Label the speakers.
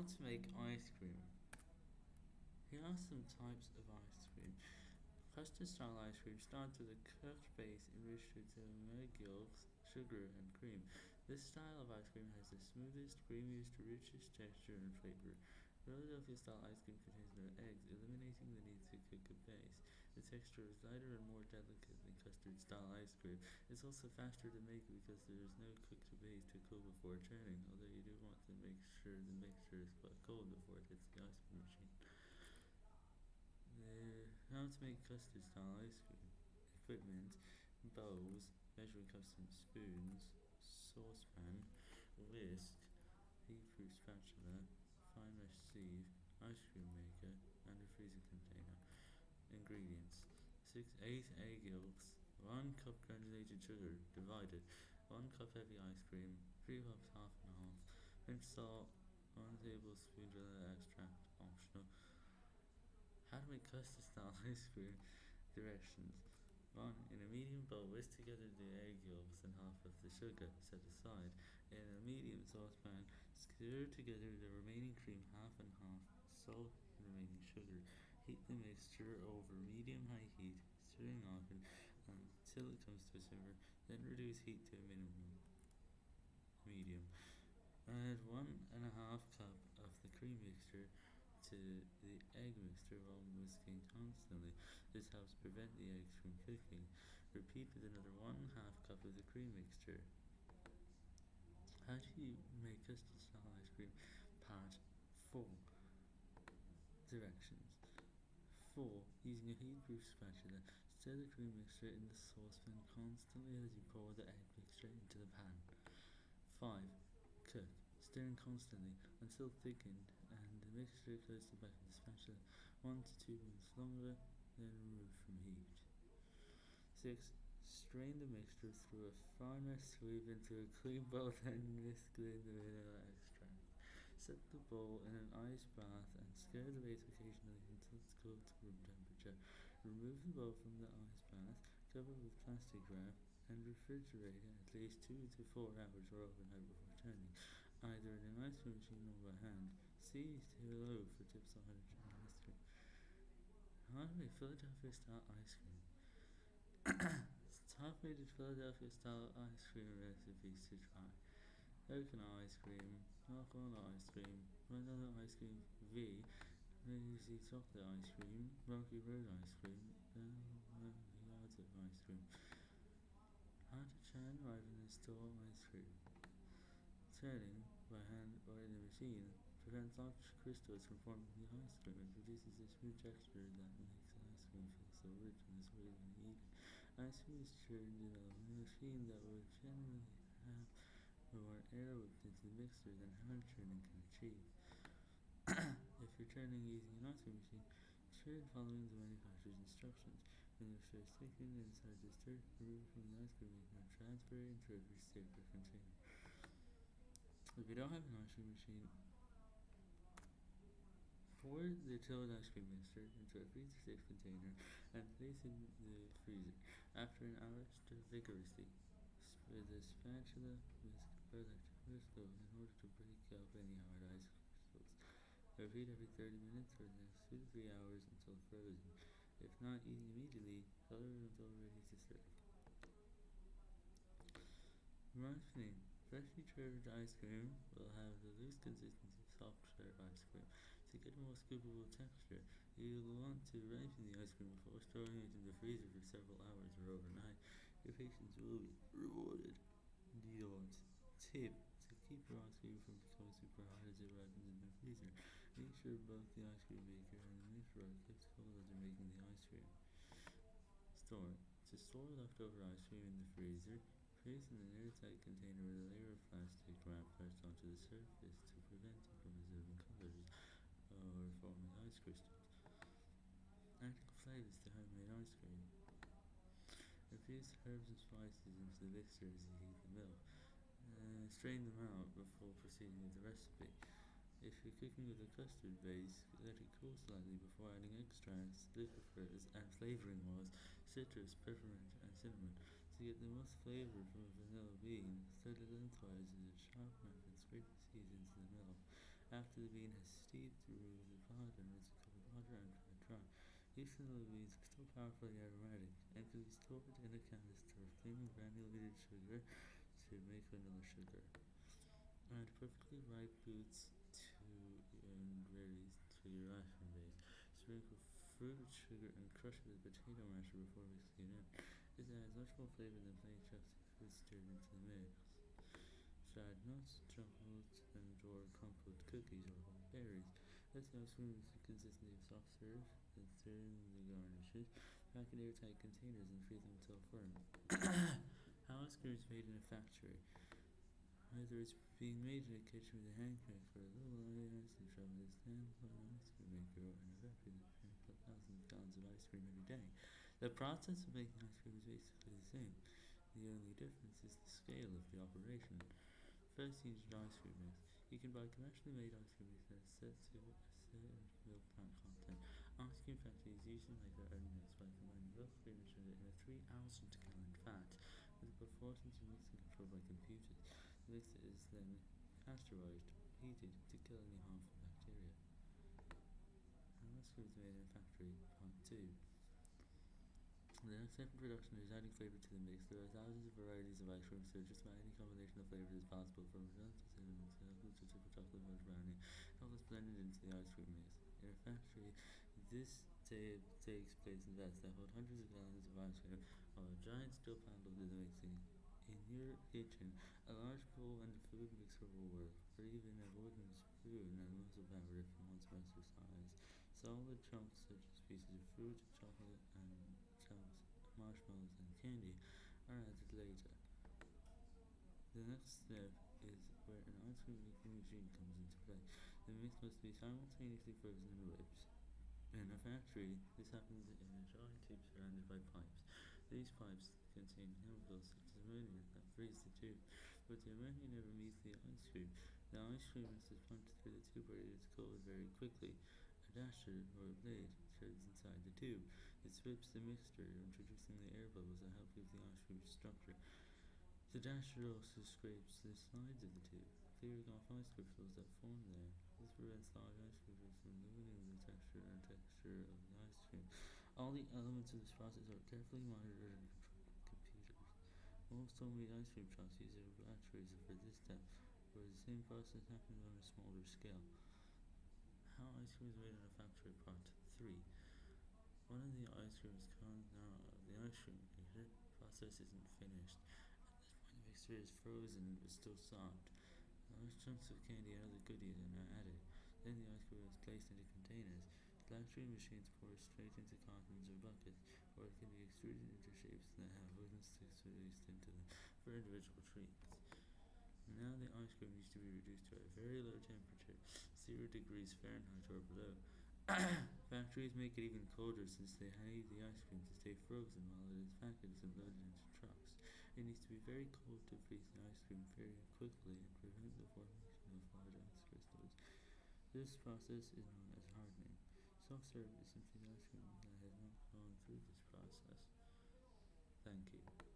Speaker 1: How to make ice cream. Here are some types of ice cream. Custard style ice cream starts with a cooked base enriched with egg yolks, sugar, and cream. This style of ice cream has the smoothest, creamiest, richest texture and flavor. Philadelphia style ice cream contains no eggs, eliminating the need to cook a base. The texture is lighter and more delicate than custard style ice cream. It's also faster to make because there is no cooked base to cool before turning, although you do want to make sure the mixture is quite cold before it hits the ice cream machine. The, how to make custard style ice cream. Equipment, bowls, measuring cups and spoons, saucepan, whisk, heat-proof spatula, fine mesh sieve, ice cream maker, and a freezer container. Ingredients 6 8 egg yolks, 1 cup granulated sugar, divided, 1 cup heavy ice cream, 3 cups half and half, pinch salt, 1 tablespoon vanilla extract, optional. How to make custard style ice cream directions. 1. In a medium bowl, whisk together the egg yolks and half of the sugar, set aside. In a medium saucepan, stir together the remaining cream half and half, salt and remaining sugar. Heat the mixture over medium-high heat, stirring often until it comes to a simmer, then reduce heat to a minimum. Medium. Add one and a half cup of the cream mixture to the egg mixture while whisking constantly. This helps prevent the eggs from cooking. Repeat with another one half cup of the cream mixture. How do you make custard style ice cream? Part 4. Direct. Using a heat-proof spatula, stir the cream mixture in the saucepan constantly as you pour the egg mixture into the pan. 5. Cook stirring constantly until thickened and the mixture goes to the back of the spatula 1 to 2 minutes longer, then remove from heat. 6. Strain the mixture through a fine sieve into a clean bowl then whisk in the vanilla extract. Set the bowl in an ice bath and stir the base occasionally until it's cooled to room temperature. Remove the bowl from the ice bath, cover with plastic wrap, and refrigerate at least 2 to 4 hours or overnight before turning, either in an ice machine or by hand. See below for tips on how to turn ice cream. How to make Philadelphia style ice cream. Top rated Philadelphia style ice cream recipes to try. Coconut ice cream, chocolate ice cream, vanilla ice cream V, lazy chocolate ice cream, rocky road ice cream, and ice cream. How to turn right in the store ice cream. Turning by hand or in the machine prevents large crystals from forming the ice cream and produces a smooth texture that makes ice cream feel so rich and sweet when you eat it. Ice cream is churned in a machine that would generally have more air whipped into the mixer than hand churning can achieve. if you're turning using an ice cream machine, churn following the manufacturer's instructions. When the is thickened inside the stir, remove from the ice cream and transfer it into a safer container. If you don't have an ice cream machine, pour the chilled ice cream mixture into a freezer-safe container and place in the freezer. After an hour, stir vigorously. With a spatula, further to first in order to break up any hard ice. Repeat every 30 minutes for the next 2 to 3 hours until frozen. If not eating immediately, color it until ready to serve. Ripening. Freshly churned ice cream will have the loose consistency of soft served ice cream. To get a more scoopable texture, you will want to ripen the ice cream before storing it in the freezer for several hours or overnight. Your patience will be rewarded. Deodorant. Tip. To keep your ice cream from becoming super hot as it ripens in the freezer, make sure both the ice cream maker and the are kept cold you're making the ice cream. Store. To store leftover ice cream in the freezer, place in an airtight container with a layer of plastic wrap pressed onto the surface to prevent it from absorbing colors or forming ice crystals. Adding flavors to homemade ice cream. Infuse herbs and spices into the mixer as you heat the milk. Uh, strain them out before proceeding with the recipe. If you're cooking with a custard base, let it cool slightly before adding extracts, liqueurs, and flavoring oils, citrus, peppermint, and cinnamon. To get the most flavor from a vanilla bean, stir it lengthwise with a sharp knife and scrape the seeds into the milk. After the bean has steeped, remove the pot and rinse it with water and dry dry. Each the beans are still powerfully aromatic and can be stored in a canister of plain granulated sugar to make vanilla sugar. Add perfectly ripe boots and ready to ice cream base. Sprinkle fruit sugar and crush it with potato masher before mixing it in. This adds much more flavor than plain chopstick food stirred into the mix. Dried nuts, chocolate, and or crumbled cookies or berries. Let the ice cream is the consistency of soft serve and stir in the garnishes. Pack in airtight containers and freeze them until firm. How ice cream is made in a factory. Either it's being made in a kitchen with a hand crank for a little ice and shove it stand for an ice cream maker or in a factory that thousands of gallons of ice cream every day. The process of making ice cream is basically the same. The only difference is the scale of the operation. First use your ice cream mix. You can buy commercially made ice cream mix that is set to a certain milk fat content. Ice cream factories usually make their own mix by combining milk, cream and sugar in a 3 ounce gallon vat with the proportions and mixing controlled by computers. The mix is then pasteurized, heated to kill any harmful bacteria. Cream is made in a factory, part 2. The in production is adding flavor to the mix. There are thousands of varieties of ice cream, so just about any combination of flavors is possible, from vanilla to cinnamon to chocolate to chocolate brownie. All is blended into the ice cream mix. In a factory, this ta- takes place in vats that hold hundreds of gallons of ice cream, while a giant steel will do the mixing. In your kitchen, a large bowl and a food mixer will work, or even a wooden spoon and power if you want some exercise. Solid chunks such as pieces of fruit, chocolate, and chunks, marshmallows, and candy are added later. The next step is where an ice cream making machine comes into play. The mix must be simultaneously frozen and whipped. In a factory, this happens in a giant tube surrounded by pipes. These pipes contain such as ammonia that freeze the tube, but the ammonia never meets the ice cream. The ice cream is pumped through the tube where it is cooled very quickly. A dasher, or a blade, turns inside the tube. It sweeps the mixture, introducing the air bubbles that help give the ice cream structure. The dasher also scrapes the sides of the tube, clearing off ice crystals that form there. This prevents large ice crystals from ruining the texture and texture of the ice cream. All the elements of this process are carefully monitored and controlled. Most homemade ice cream shops use their batteries for this step, where the same process happens on a smaller scale. How ice cream is made in a factory part 3. One of the ice creams comes out of the ice cream maker. Process isn't finished. At this point the mixture is frozen but still soft. Large chunks of candy and other goodies are now added. Then the ice cream is placed into containers. Factory machines pour straight into cartons or buckets, or it can be extruded into shapes that have them for individual treats. Now the ice cream needs to be reduced to a very low temperature, 0 degrees Fahrenheit or below. Factories make it even colder since they need the ice cream to stay frozen while it is packaged and loaded into trucks. It needs to be very cold to freeze the ice cream very quickly and prevent the formation of large ice crystals. This process is known as hardening. Soft serve is simply the ice cream that has not gone through this process. Thank you.